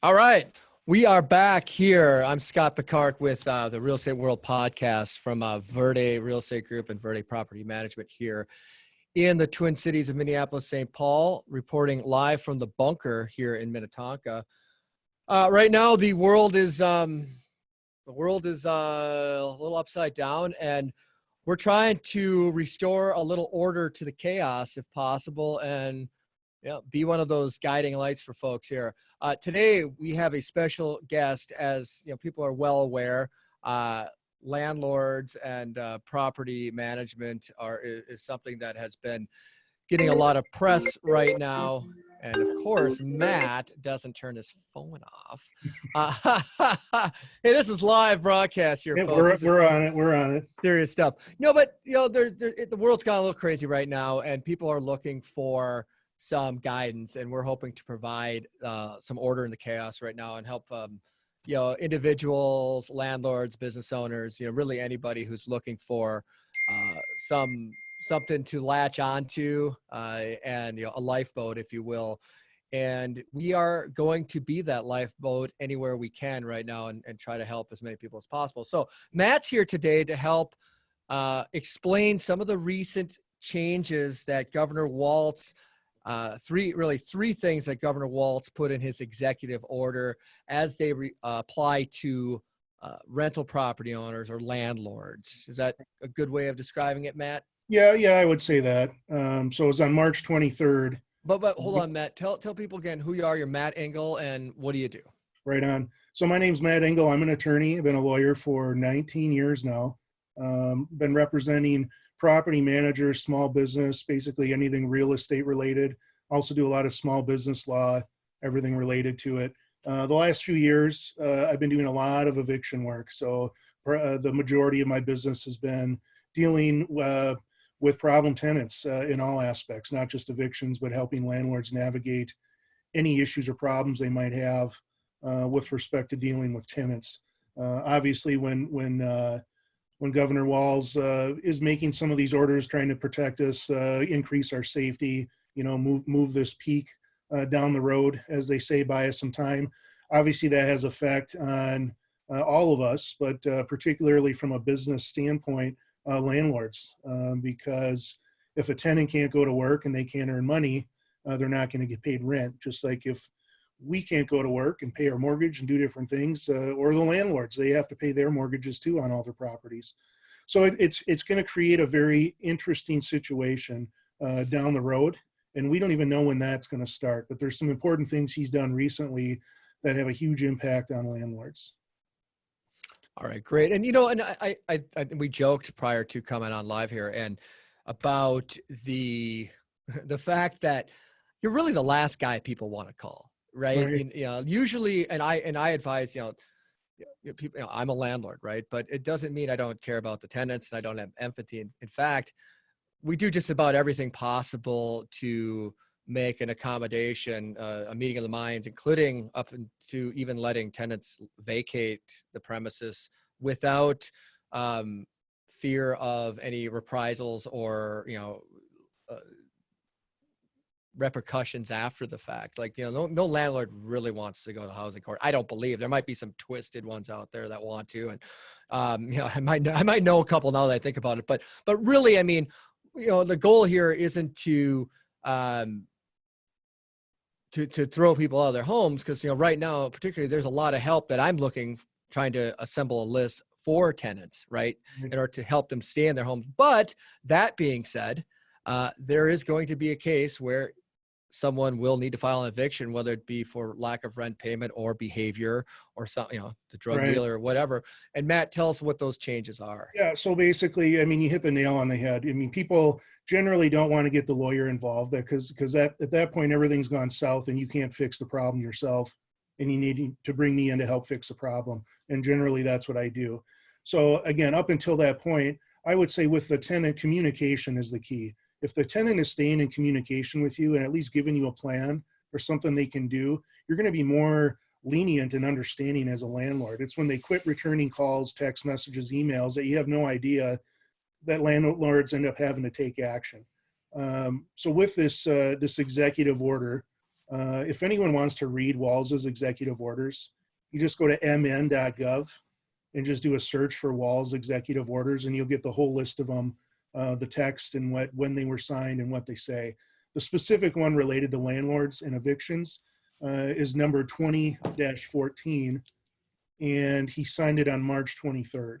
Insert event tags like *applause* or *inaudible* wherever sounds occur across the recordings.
All right. We are back here. I'm Scott Picard with uh, the Real Estate World podcast from uh, Verde Real Estate Group and Verde Property Management here in the Twin Cities of Minneapolis, St. Paul, reporting live from the bunker here in Minnetonka. Uh, right now, the world is um, the world is uh, a little upside down, and we're trying to restore a little order to the chaos if possible, and yeah, be one of those guiding lights for folks here. Uh, today, we have a special guest, as you know, people are well aware. Uh, landlords and uh, property management are is, is, something that has been getting a lot of press right now. And of course, Matt doesn't turn his phone off. Uh, *laughs* hey, this is live broadcast here, yeah, folks. We're, we're on it. We're on it. Serious stuff. No, but you know, there, there, the world's gone a little crazy right now, and people are looking for some guidance and we're hoping to provide uh, some order in the chaos right now and help um, you know individuals landlords business owners you know really anybody who's looking for uh, some something to latch onto uh, and you know a lifeboat if you will. And we are going to be that lifeboat anywhere we can right now and, and try to help as many people as possible. So matt's here today to help uh, explain some of the recent changes that governor walz uh, three, really three things that Governor Walz put in his executive order as they re, uh, apply to uh, rental property owners or landlords. Is that a good way of describing it, Matt? Yeah, yeah, I would say that. Um, so it was on March 23rd. But but hold on, Matt. Tell tell people again who you are. You're Matt Engel, and what do you do? Right on. So my name's Matt Engel. I'm an attorney. I've been a lawyer for 19 years now. Um, been representing property managers, small business, basically anything real estate related. Also do a lot of small business law, everything related to it. Uh, the last few years, uh, I've been doing a lot of eviction work. So uh, the majority of my business has been dealing uh, with problem tenants uh, in all aspects, not just evictions, but helping landlords navigate any issues or problems they might have uh, with respect to dealing with tenants. obviously, when when when Governor Walz uh, is making some of these orders, trying to protect us, uh, increase our safety, you know, move move this peak uh, down the road, as they say, buy us some time. Obviously, that has effect on uh, all of us, but uh, particularly from a business standpoint, uh, landlords, um, because if a tenant can't go to work and they can't earn money, they're not going to get paid rent. Just like if we can't go to work and pay our mortgage and do different things, uh, or the landlords, they have to pay their mortgages too on all their properties. So it, it's it's going to create a very interesting situation uh, down the road, and we don't even know when that's going to start. But there's some important things he's done recently that have a huge impact on landlords. All right, great. And you know, and I, I, I we joked prior to coming on live here, and about the *laughs* the fact that you're really the last guy people want to call right? right. And, you know, usually, and I and I advise, you know, people, you know, I'm a landlord, right? But it doesn't mean I don't care about the tenants and I don't have empathy. In, in fact, we do just about everything possible to make an accommodation, uh, a meeting of the minds, including up to even letting tenants vacate the premises without um, fear of any reprisals or you know uh, repercussions after the fact. Like, you know, no, no landlord really wants to go to housing court. I don't believe there might be some twisted ones out there that want to. And, um, *laughs* you know, I might, know, I might know a couple now that I think about it, but, but really, I mean, you know, the goal here isn't to, um, to, to throw people out of their homes. Cause, you know, right now, particularly there's a lot of help that I'm looking, trying to assemble a list for tenants, right? In order to help them stay in their homes. But that being said, uh, there is going to be a case where someone will need to file an eviction, whether it be for lack of rent payment or behavior or some, you know, the drug right. dealer or whatever. And Matt, tell us what those changes are. Yeah. So basically, I mean, you hit the nail on the head. I mean, people generally don't want to get the lawyer involved because because that at that point everything's gone south and you can't fix the problem yourself and you need to bring me in to help fix the problem. And generally, that's what I do. So again, up until that point, I would say with the tenant, communication is the key if the tenant is staying in communication with you and at least giving you a plan or something they can do, you're going to be more lenient and understanding as a landlord. It's when they quit returning calls, text messages, emails that you have no idea that landlords end up having to take action. Um, so with this uh, this executive order, Uh, if anyone wants to read Walz's executive orders, you just go to mn.gov and just do a search for Walz's executive orders, and you'll get the whole list of them, uh, the text and what when they were signed and what they say. The specific one related to landlords and evictions uh, is number 20-14, and he signed it on March 23rd.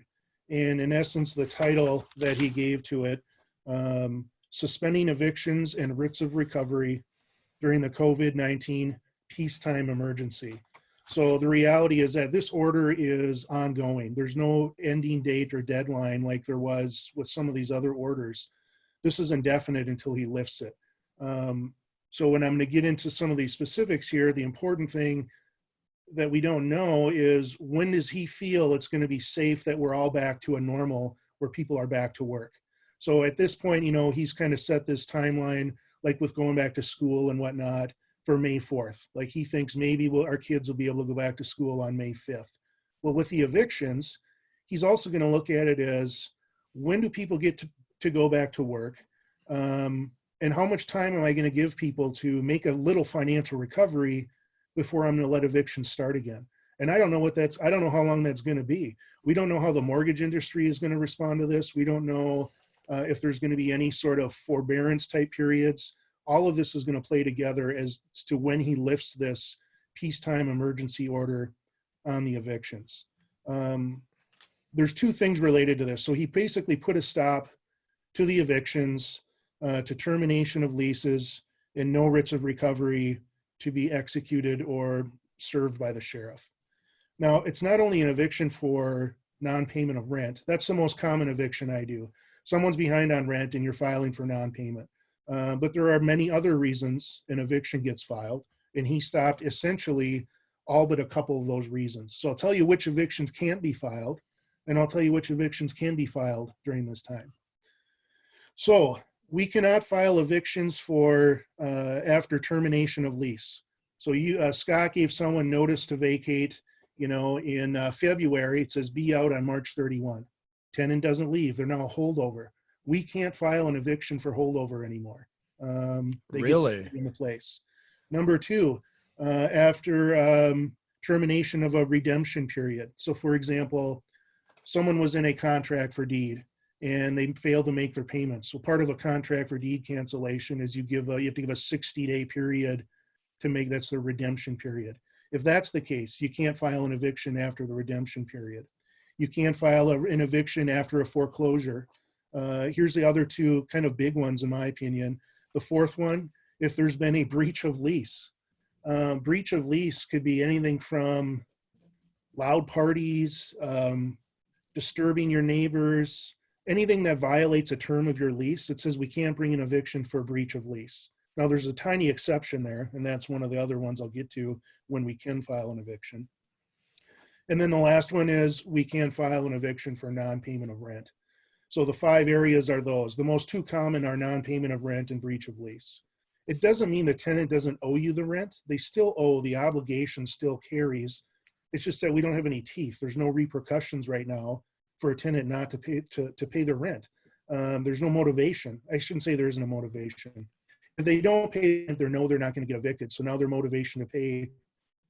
And in essence, the title that he gave to it, um, suspending evictions and writs of recovery during the COVID-19 peacetime emergency. So the reality is that this order is ongoing. There's no ending date or deadline like there was with some of these other orders. This is indefinite until he lifts it. Um, so when I'm going to get into some of these specifics here, the important thing that we don't know is when does he feel it's going to be safe that we're all back to a normal where people are back to work. So at this point, you know, he's kind of set this timeline, like with going back to school and whatnot, for May 4th. Like he thinks maybe we'll, our kids will be able to go back to school on May 5th. Well, with the evictions, he's also going to look at it as when do people get to, to go back to work? Um, and how much time am I going to give people to make a little financial recovery before I'm going to let evictions start again? And I don't know what that's, I don't know how long that's going to be. We don't know how the mortgage industry is going to respond to this. We don't know uh, if there's going to be any sort of forbearance type periods. All of this is going to play together as to when he lifts this peacetime emergency order on the evictions. Um, there's two things related to this. So he basically put a stop to the evictions, uh, to termination of leases, and no writs of recovery to be executed or served by the sheriff. Now, it's not only an eviction for non-payment of rent. That's the most common eviction I do. Someone's behind on rent and you're filing for non-payment. Uh, but there are many other reasons an eviction gets filed, and he stopped essentially all but a couple of those reasons. So I'll tell you which evictions can't be filed, and I'll tell you which evictions can be filed during this time. So we cannot file evictions for uh, after termination of lease. So you, uh, Scott gave someone notice to vacate, you know, in uh, February, it says be out on March 31. Tenant doesn't leave, they're now a holdover. We can't file an eviction for holdover anymore. Um, they Really? In the place. Number two, uh, after um, termination of a redemption period. So for example, someone was in a contract for deed and they failed to make their payments. So part of a contract for deed cancellation is you give a, you have to give a 60 day period to make, that's the redemption period. If that's the case, you can't file an eviction after the redemption period. You can't file a, an eviction after a foreclosure. Uh, here's the other two kind of big ones in my opinion. The fourth one, if there's been a breach of lease. Um, breach of lease could be anything from loud parties, um, disturbing your neighbors, anything that violates a term of your lease, it says we can't bring an eviction for breach of lease. Now there's a tiny exception there, and that's one of the other ones I'll get to when we can file an eviction. And then the last one is we can file an eviction for non-payment of rent. So the five areas are those. The most two common are non-payment of rent and breach of lease. It doesn't mean the tenant doesn't owe you the rent. They still owe, the obligation still carries. It's just that we don't have any teeth. There's no repercussions right now for a tenant not to pay to, to pay their rent. Um, there's no motivation. I shouldn't say there isn't a motivation. If they don't pay, they know they're not going to get evicted. So now their motivation to pay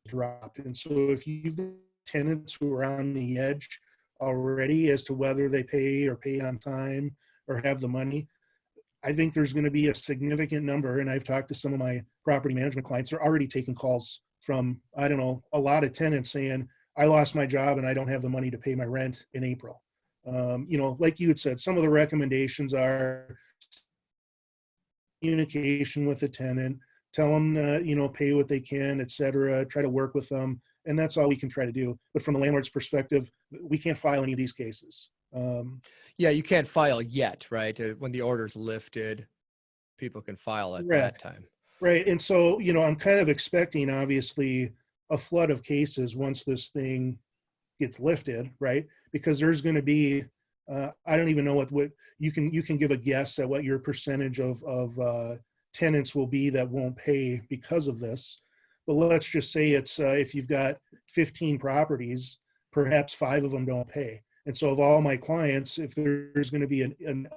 dropped. And so if you've tenants who are on the edge already as to whether they pay or pay on time or have the money, I think there's going to be a significant number. And I've talked to some of my property management clients. They're already taking calls from I don't know a lot of tenants saying, I lost my job and I don't have the money to pay my rent in April. Um, you know, like you had said, some of the recommendations are communication with the tenant, tell them, uh, you know, pay what they can, et cetera, try to work with them. And that's all we can try to do. But from the landlord's perspective, we can't file any of these cases. Um, Yeah, you can't file yet, right? Uh, When the order's lifted, people can file at Right. that time. Right. And so, you know, I'm kind of expecting obviously a flood of cases once this thing gets lifted, right? Because there's going to be, uh, I don't even know what, what you can, you can give a guess at what your percentage of, of uh, tenants will be that won't pay because of this. But let's just say it's, uh, if you've got 15 properties, perhaps five of them don't pay. And so of all my clients, if there's going to be an, an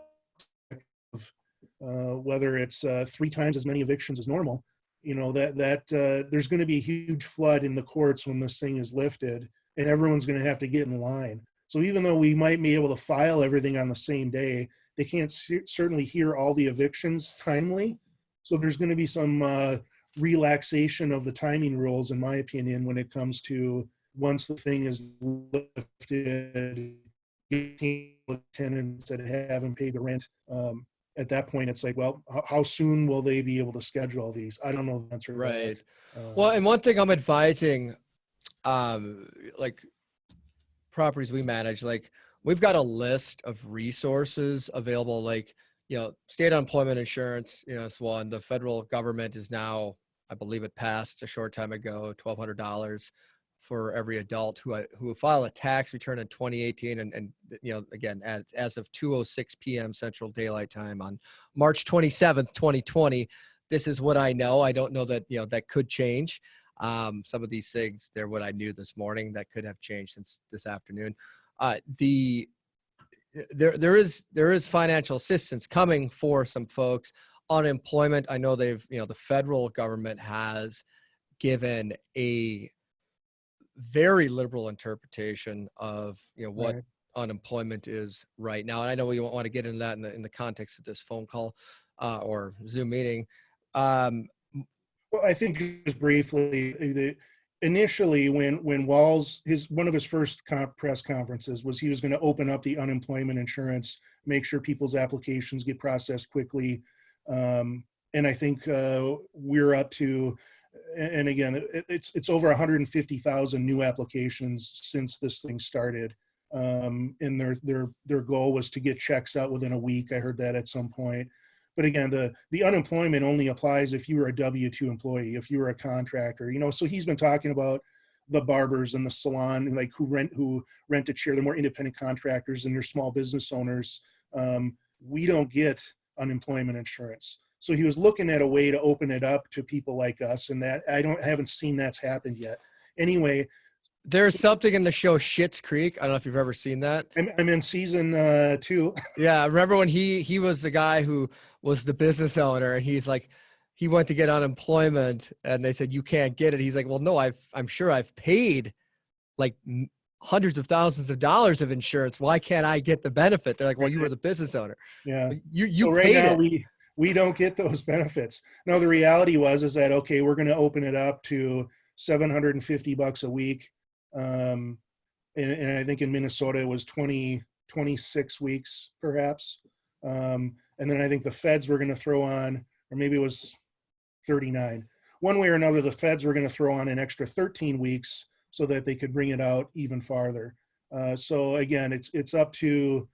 uh, whether it's uh, three times as many evictions as normal, you know that that uh, there's going to be a huge flood in the courts when this thing is lifted, and everyone's going to have to get in line. So even though we might be able to file everything on the same day, they can't cer- certainly hear all the evictions timely. So there's going to be some uh, relaxation of the timing rules, in my opinion, when it comes to once the thing is lifted, tenants that haven't paid the rent. Um, at that point, it's like, well, how, how soon will they be able to schedule these? I don't know the answer. Right. Uh, Well, and one thing I'm advising, um, like properties we manage, like we've got a list of resources available, like, you know, state unemployment insurance, you know, it's one, the federal government is now, I believe it passed a short time ago, twelve hundred dollars for every adult who, uh, who file a tax return in 2018 and, and, you know, again, as, as of 2.06 PM Central Daylight Time on March 27th, 2020, this is what I know. I don't know that, you know, that could change. Um, some of these things, they're what I knew this morning that could have changed since this afternoon. Uh, the there there is there is financial assistance coming for some folks. Unemployment, I know they've you know the federal government has given a very liberal interpretation of you know what Right. unemployment is right now. And I know we won't want to get into that in the in the context of this phone call uh, or Zoom meeting. Um, Well, I think just briefly, uh, the, initially when, when Walz, his, one of his first press conferences was he was going to open up the unemployment insurance, make sure people's applications get processed quickly. Um, and I think, uh, we're up to, and again, it, it's, it's over hundred and fifty thousand new applications since this thing started. Um, and their, their, their goal was to get checks out within a week. I heard that at some point. But again, the, the unemployment only applies if you were a W-2 employee, if you were a contractor, you know, so he's been talking about the barbers and the salon, like who rent, who rent a chair, they're more independent contractors and they're small business owners. Um, we don't get unemployment insurance. So he was looking at a way to open it up to people like us and that, I don't, I haven't seen that's happened yet. Anyway, there's something in the show Schitt's Creek. I don't know if you've ever seen that. I'm, I'm in season uh, two. *laughs* Yeah, remember when he he was the guy who was the business owner and he's like he went to get unemployment and they said you can't get it. He's like, "Well, no, I've I'm sure I've paid like hundreds of thousands of dollars of insurance. Why can't I get the benefit?" They're like, "Well, you were *laughs* the business owner. Yeah. You you so right paid now it." we we don't get those *laughs* benefits. No, the reality was is that okay, we're going to open it up to 750 bucks a week, um, and, and I think in Minnesota it was 20 26 weeks perhaps, um, and then I think the feds were going to throw on, or maybe it was 39. One way or another, the feds were going to throw on an extra 13 weeks so that they could bring it out even farther. Uh, so again, it's it's up to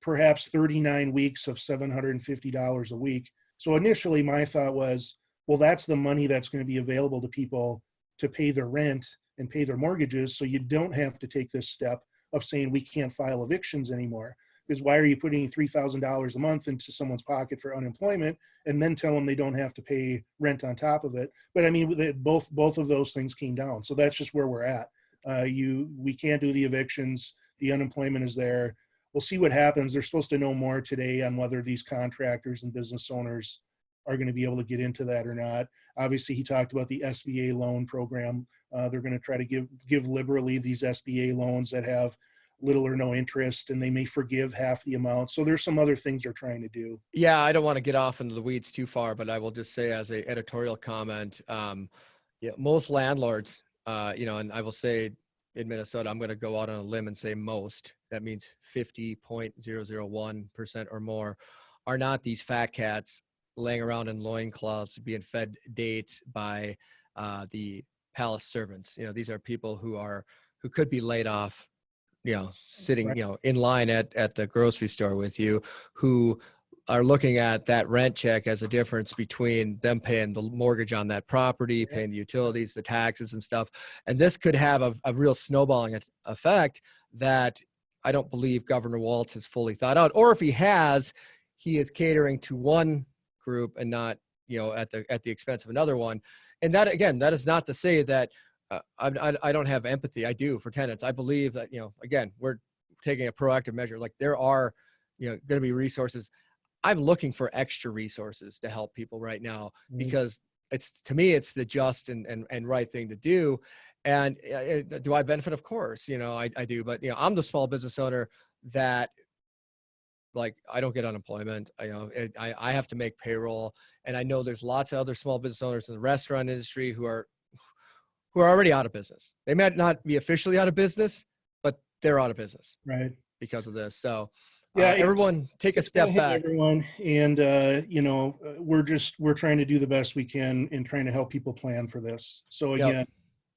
perhaps 39 weeks of $750 a week. So initially my thought was, well, that's the money that's going to be available to people to pay their rent and pay their mortgages. So you don't have to take this step of saying we can't file evictions anymore. Because why are you putting $3,000 a month into someone's pocket for unemployment and then tell them they don't have to pay rent on top of it? But I mean, both, both of those things came down. So that's just where we're at. Uh, you, we can't do the evictions. The unemployment is there we'll see what happens. They're supposed to know more today on whether these contractors and business owners are going to be able to get into that or not. Obviously, he talked about the SBA loan program. Uh, they're going to try to give give liberally these SBA loans that have little or no interest, and they may forgive half the amount. So there's some other things they're trying to do. Yeah, I don't want to get off into the weeds too far, but I will just say as a editorial comment, um, yeah, most landlords, uh, you know, and I will say in Minnesota, I'm going to go out on a limb and say most. That means 50.001% or more are not these fat cats laying around in loincloths being fed dates by uh, the palace servants. You know, these are people who are who could be laid off, you know, sitting, you know, in line at at the grocery store with you, who are looking at that rent check as a difference between them paying the mortgage on that property, paying the utilities, the taxes and stuff. And this could have a, a real snowballing effect that I don't believe Governor Walz has fully thought out. Or if he has, he is catering to one group and not, you know, at the at the expense of another one. And that again, that is not to say that uh, I, I I don't have empathy. I do for tenants. I believe that you know, again, we're taking a proactive measure. Like there are, you know, going to be resources. I'm looking for extra resources to help people right now Mhm. because it's to me, it's the just and and, and right thing to do. And uh, uh, do I benefit? Of course, you know I, I do. But you know, I'm the small business owner that like I don't get unemployment. I, you know, it, I I have to make payroll, and I know there's lots of other small business owners in the restaurant industry who are who are already out of business. They might not be officially out of business, but they're out of business Right. because of this. So Yeah, it- everyone take a step back. Everyone, and uh, you know, uh, we're just we're trying to do the best we can in trying to help people plan for this. So Yep. again,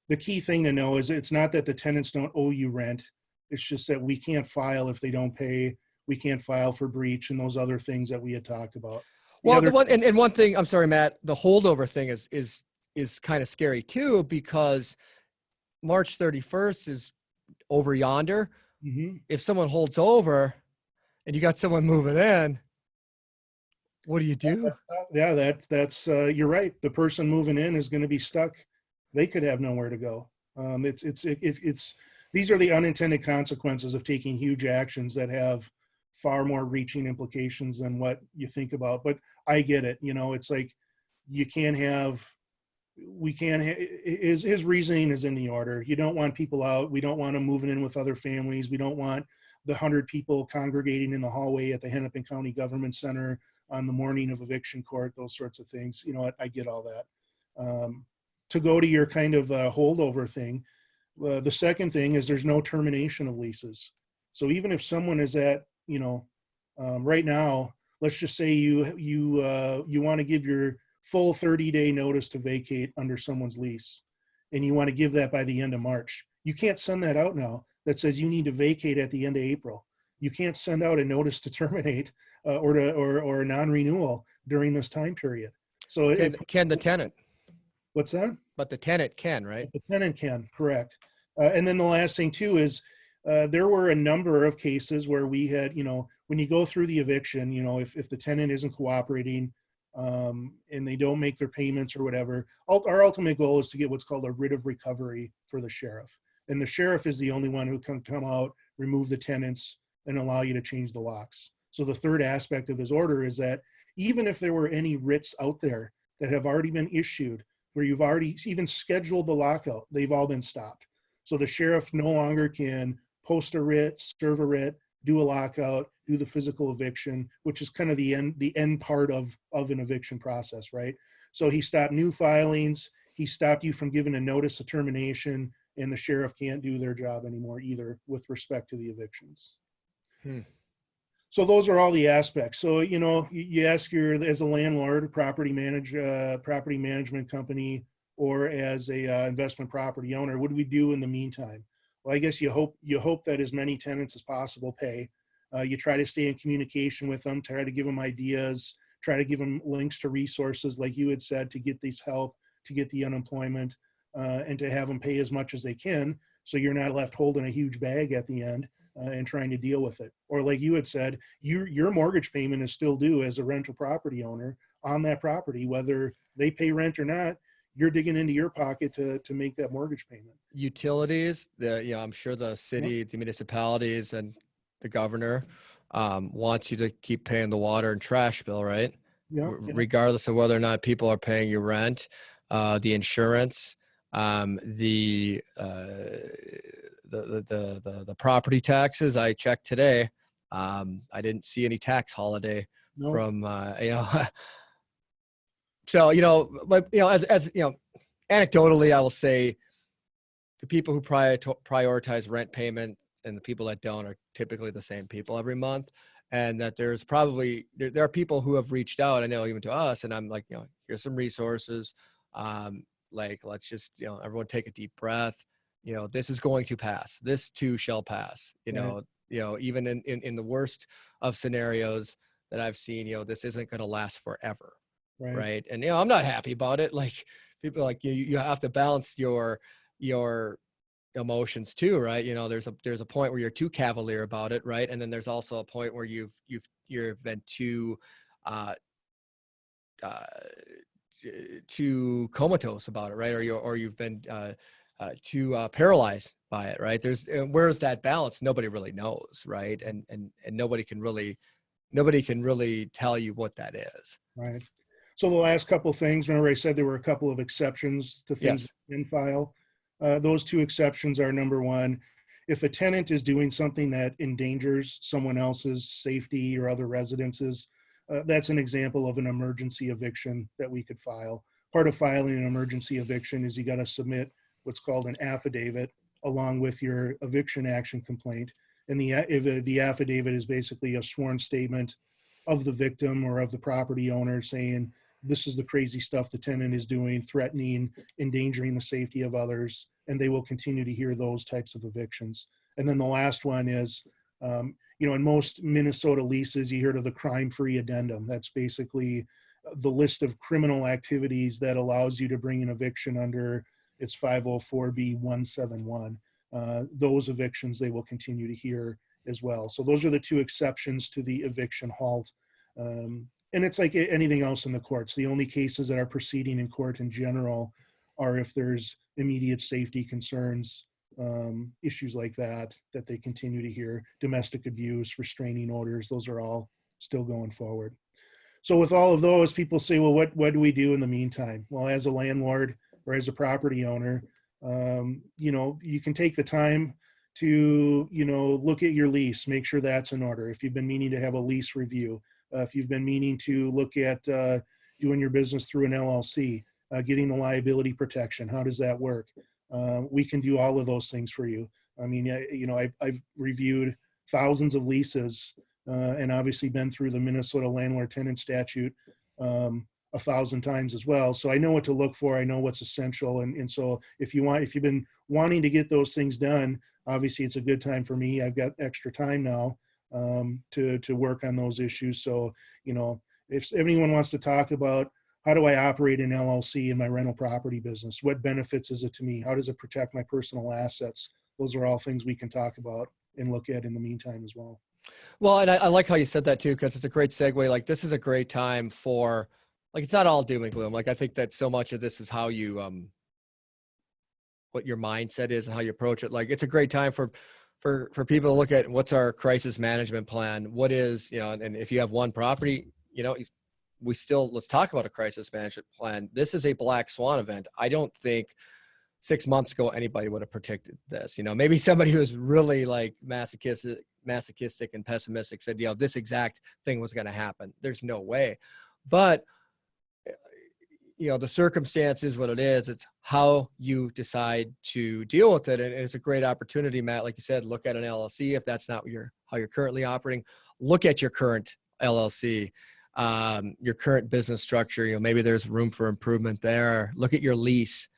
the key thing to know is it's not that the tenants don't owe you rent. It's just that we can't file if they don't pay. We can't file for breach and those other things that we had talked about. The Well, the one and, and one thing, I'm sorry, Matt, the holdover thing is is is kind of scary too because March 31st is over yonder. Mhm. If someone holds over and you got someone moving in, what do you do? Yeah, that's that's uh, you're right. The person moving in is going to be stuck. They could have nowhere to go. Um, it's it's it's it's these are the unintended consequences of taking huge actions that have far more reaching implications than what you think about. But I get it. You know, it's like you can't have. We can't. Ha- his his reasoning is in the order. You don't want people out. We don't want them moving in with other families. We don't want the hundred people congregating in the hallway at the Hennepin County Government Center on the morning of eviction court, those sorts of things. You know, I, I get all that. Um, to go to your kind of uh, holdover thing, uh, the second thing is there's no termination of leases. So even if someone is at, you know, um, right now, let's just say you you uh, you want to give your full 30 day notice to vacate under someone's lease, and you want to give that by the end of March. You can't send that out now. That says you need to vacate at the end of April. You can't send out a notice to terminate uh, or to or or non-renewal during this time period. So Can, can the tenant? what's that? But the tenant can, right? The tenant can, correct. Uh, and then the last thing too is uh, there were a number of cases where we had, you know, when you go through the eviction, you know, if, if the tenant isn't cooperating um, and they don't make their payments or whatever, our ultimate goal is to get what's called a writ of recovery for the sheriff. And the sheriff is the only one who can come out, remove the tenants, and allow you to change the locks. So the third aspect of his order is that even if there were any writs out there that have already been issued, where you've already even scheduled the lockout, they've all been stopped. So the sheriff no longer can post a writ, serve a writ, do a lockout, do the physical eviction, which is kind of the end the end part of of an eviction process, right? So he stopped new filings, he stopped you from giving a notice of termination, and the sheriff can't do their job anymore either with respect to the evictions. Hmm. So those are all the aspects. So you know, you, ask your as a landlord, property manage, uh, property management company, or as a uh, investment property owner, what do we do in the meantime? Well, I guess you hope you hope that as many tenants as possible pay. Uh, you try to stay in communication with them, try to give them ideas, try to give them links to resources, like you had said, to get this help, to get the unemployment, uh, and to have them pay as much as they can, so you're not left holding a huge bag at the end uh, and trying to deal with it. Or like you had said, your your mortgage payment is still due as a rental property owner on that property, whether they pay rent or not. You're digging into your pocket to to make that mortgage payment. Utilities, the, you know, I'm sure the city, the municipalities and the governor um, wants you to keep paying the water and trash bill, right? Yeah, regardless of whether or not people are paying you rent, uh, the insurance, um, the, uh, the, the, the, the, property taxes. I checked today. Um, I didn't see any tax holiday no, from, uh, *laughs* you know, so, you know, but, you know, as, as, you know, anecdotally, I will say the people who prior prioritize rent payment and the people that don't are typically the same people every month and that there's probably there, there are people who have reached out i know even to us and i'm like you know here's some resources um like let's just you know everyone take a deep breath you know this is going to pass this too shall pass you Right. know you know even in, in in the worst of scenarios that i've seen you know this isn't going to last forever right, right? And you know i'm not happy about it *laughs* like people like you you have to balance your your emotions too right? You know there's a there's a point where you're too cavalier about it right? And then there's also a point where you've you've you've been too uh uh too comatose about it right or you or you've been uh uh, too uh, paralyzed by it, right? There's uh, where's that balance? Nobody really knows, right? And and and nobody can really, nobody can really tell you what that is. right. So the last couple things, remember I said there were a couple of exceptions to things Yes. in file. Uh, those two exceptions are number one, if a tenant is doing something that endangers someone else's safety or other residences, uh, that's an example of an emergency eviction that we could file. Part of filing an emergency eviction is you got to submit what's called an affidavit along with your eviction action complaint. And the, if uh, the affidavit is basically a sworn statement of the victim or of the property owner saying, this is the crazy stuff the tenant is doing, threatening, endangering the safety of others, and they will continue to hear those types of evictions. And then the last one is, um, you know, in most Minnesota leases, you hear of the crime-free addendum. That's basically the list of criminal activities that allows you to bring an eviction under its 504B 171. Uh, those evictions they will continue to hear as well. So those are the two exceptions to the eviction halt. Um, and it's like anything else in the courts. The only cases that are proceeding in court in general are if there's immediate safety concerns, um, issues like that, that they continue to hear. Domestic abuse, restraining orders, those are all still going forward. So with all of those, people say, well, what, what do we do in the meantime? Well, as a landlord or as a property owner, um, you know, you can take the time to, you know, look at your lease, make sure that's in order. If you've been meaning to have a lease review, uh, if you've been meaning to look at uh, doing your business through an LLC, uh, getting the liability protection, how does that work? Uh, we can do all of those things for you. I mean, I, you know, I've, I've reviewed thousands of leases uh, and obviously been through the Minnesota landlord tenant statute um, a thousand times as well. So I know what to look for. I know what's essential. And, and so if you want, if you've been wanting to get those things done, obviously it's a good time for me. I've got extra time now um, to, to work on those issues. So, you know, if anyone wants to talk about how do I operate an LLC in my rental property business? What benefits is it to me? How does it protect my personal assets? Those are all things we can talk about and look at in the meantime as well. Well, and I, I like how you said that too, because it's a great segue. Like this is a great time for, like, it's not all doom and gloom. Like I think that so much of this is how you, um, what your mindset is and how you approach it. Like it's a great time for, for, for people to look at what's our crisis management plan. What is, you know, and if you have one property, you know, we still let's talk about a crisis management plan. This is a black swan event. I don't think six months ago anybody would have predicted this. You know, maybe somebody who's really like masochistic, masochistic and pessimistic said, you know, this exact thing was going to happen. There's no way. But eh, you know, the circumstance is what it is. It's how you decide to deal with it. And it's a great opportunity, Matt. Like you said, look at an LLC if that's not your how you're currently operating. Look at your current LLC um, your current business structure. You know, maybe there's room for improvement there. Look at your lease.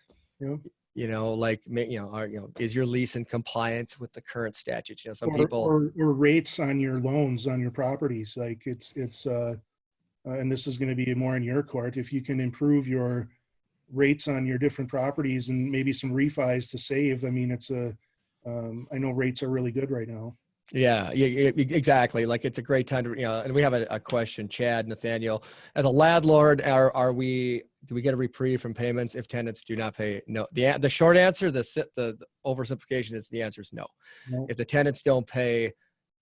Yeah. You know, like you know, are, you know, is your lease in compliance with the current statutes? You know, some or, people. or, or rates on your loans on your properties. Like it's, it's, uh, uh, and this is going to be more in your court. If you can improve your rates on your different properties and maybe some refis to save, I mean, it's a, um, I know rates are really good right now. Yeah, yeah, exactly. Like it's a great time to, you know, and we have a, a question, Chad, Nathaniel, as a landlord, are, are we, do we get a reprieve from payments if tenants do not pay? No, the, the short answer, the, the, the oversimplification is the answer is no. No. If the tenants don't pay,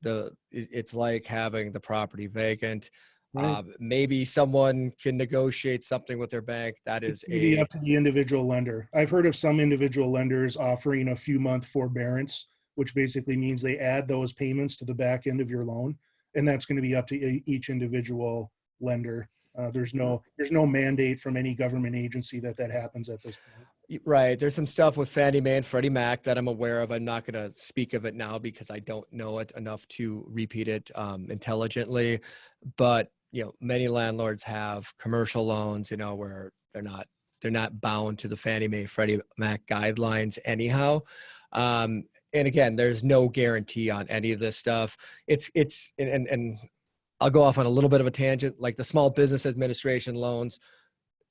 the, it's like having the property vacant. Right. Uh, maybe someone can negotiate something with their bank. That is a, up to the individual lender. I've heard of some individual lenders offering a few month forbearance, which basically means they add those payments to the back end of your loan. And that's going to be up to each individual lender. Uh, there's no, there's no mandate from any government agency that that happens at this point. Right. There's some stuff with Fannie Mae and Freddie Mac that I'm aware of. I'm not going to speak of it now because I don't know it enough to repeat it um, intelligently. But you know, many landlords have commercial loans. You know, where they're not they're not bound to the Fannie Mae Freddie Mac guidelines anyhow. Um, and again, there's no guarantee on any of this stuff. It's it's and and, and I'll go off on a little bit of a tangent, like the Small Business Administration loans.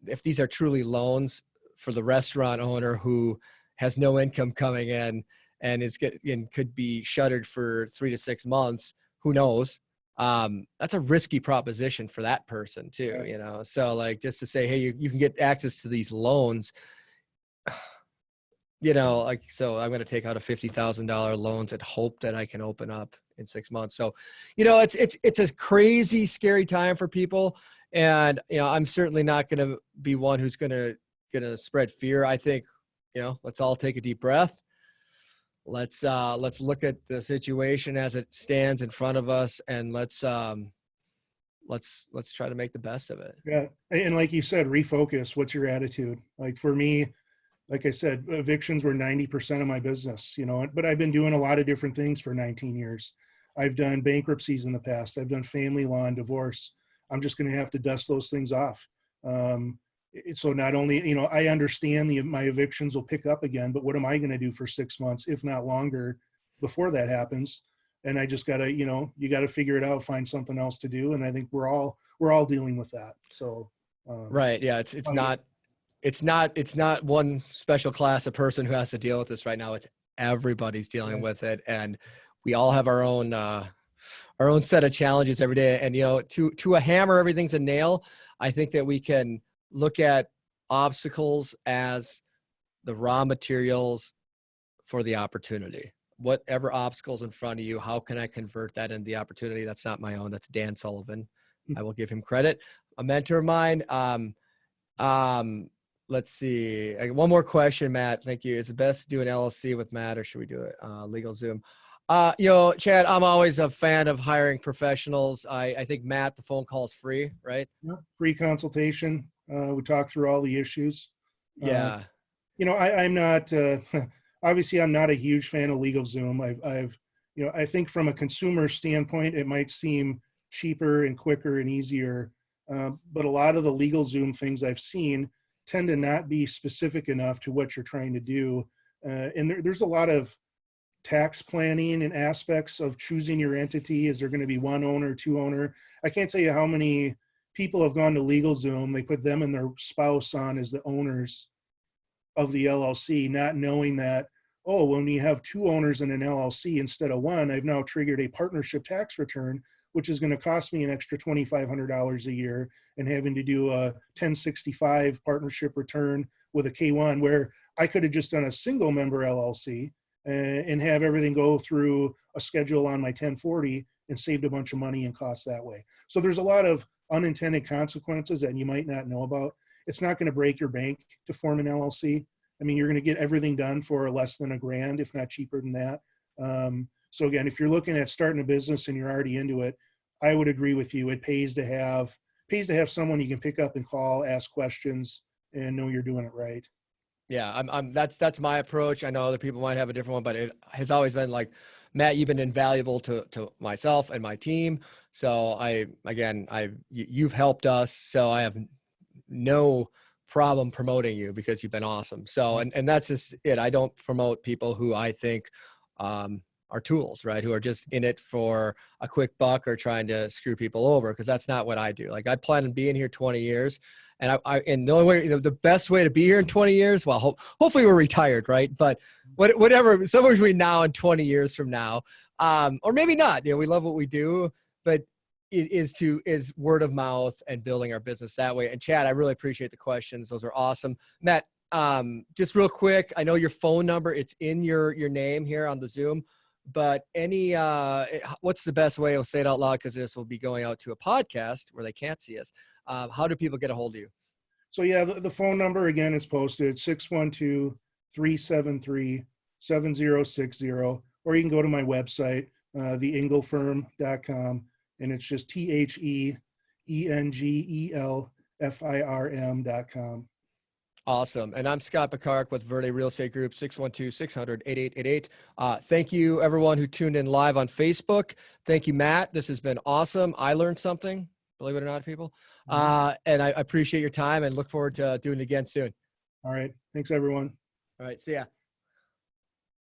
If these are truly loans, for the restaurant owner who has no income coming in and is get and could be shuttered for three to six months who knows um that's a risky proposition for that person too you know so like just to say hey you, you can get access to these loans you know like so i'm going to take out a $50000 loans and hope that i can open up in six months so you know it's it's it's a crazy scary time for people And you know, I'm certainly not going to be one who's going to going to spread fear. I think you know, let's all take a deep breath. Let's uh, let's look at the situation as it stands in front of us, and let's um, let's let's try to make the best of it. Yeah, and like you said, refocus. What's your attitude? Like for me, like I said, evictions were 90% of my business, you know, but I've been doing a lot of different things for 19 years. I've done bankruptcies in the past. I've done family law and divorce. I'm just going to have to dust those things off. Um, so not only, you know, I understand the, my evictions will pick up again, but what am I going to do for six months, if not longer, before that happens? And I just gotta, you know, you got to figure it out, find something else to do. And I think we're all, we're all dealing with that. So, um, Right. Yeah. It's it's Oh, not it's not it's not one special class of person who has to deal with this right now. It's everybody's dealing with it, and we all have our own uh, our own set of challenges every day. And you know, to to a hammer, everything's a nail. I think that we can look at obstacles as the raw materials for the opportunity. Whatever obstacles in front of you, how can I convert that into the opportunity? That's not my own. That's Dan Sullivan. Mm. I will give him credit. A mentor of mine. Um, um, let's see. One more question, Matt. Thank you. Is it best to do an LLC with Matt, or should we do it uh, LegalZoom? Uh, you know, Chad, I'm always a fan of hiring professionals. I, I think Matt, the phone call is free, right? Yeah, free consultation. Uh, we talk through all the issues. Uh, Yeah. You know, I, I'm not, uh, *laughs* obviously I'm not a huge fan of LegalZoom. I've, I've, you know, I think from a consumer standpoint, it might seem cheaper and quicker and easier. Uh, but a lot of the LegalZoom things I've seen tend to not be specific enough to what you're trying to do. Uh, and there, there's a lot of tax planning and aspects of choosing your entity. Is there going to be one owner, two owner? I can't tell you how many people have gone to LegalZoom. They put them and their spouse on as the owners of the LLC, not knowing that, oh, when you have two owners in an LLC instead of one, I've now triggered a partnership tax return, which is going to cost me an extra $2,500 a year and having to do a 1065 partnership return with a K1 where I could have just done a single member LLC uh, and have everything go through a schedule on my 1040 and saved a bunch of money and costs that way. So there's a lot of unintended consequences that you might not know about. It's not going to break your bank to form an LLC. I mean, you're going to get everything done for less than a grand, if not cheaper than that. Um, so again, if you're looking at starting a business and you're already into it, I would agree with you. It pays to have pays to have someone you can pick up and call, ask questions, and know you're doing it right. Yeah, I'm, I'm that's that's my approach. I know other people might have a different one, but it has always been like, Matt, you've been invaluable to to myself and my team. So I again, I you've helped us. So I have no problem promoting you because you've been awesome. So and and that's just it. I don't promote people who I think um, are tools, right? Who are just in it for a quick buck or trying to screw people over because that's not what I do. Like I plan on being here 20 years. And I, I and the only way, you know, the best way to be here in 20 years, well, ho- hopefully we're retired, right? But what, whatever, somewhere between now and 20 years from now, um, or maybe not, you know, we love what we do, but is to, is word of mouth and building our business that way. And Chad, I really appreciate the questions. Those are awesome. Matt, um, just real quick, I know your phone number, it's in your, your name here on the Zoom, but any, uh, eh, what's the best way? I'll say it out loud because this will be going out to a podcast where they can't see us. Um, how do people get a hold of you? So yeah, the, the phone number again is posted 612-373-7060, or you can go to my website, uh, theengelfirm.com, and it's just E T-H-E-E-N-G-E-L-F-I-R-M dot com. Awesome. And I'm Scott Picard with Verde Real Estate Group, 612-600-8888. Uh, thank you everyone who tuned in live on Facebook. Thank you, Matt. This has been awesome. I learned something, believe it or not, people. Uh, and I I appreciate your time and look forward to doing it again soon. All right. Thanks, everyone. All right. See ya.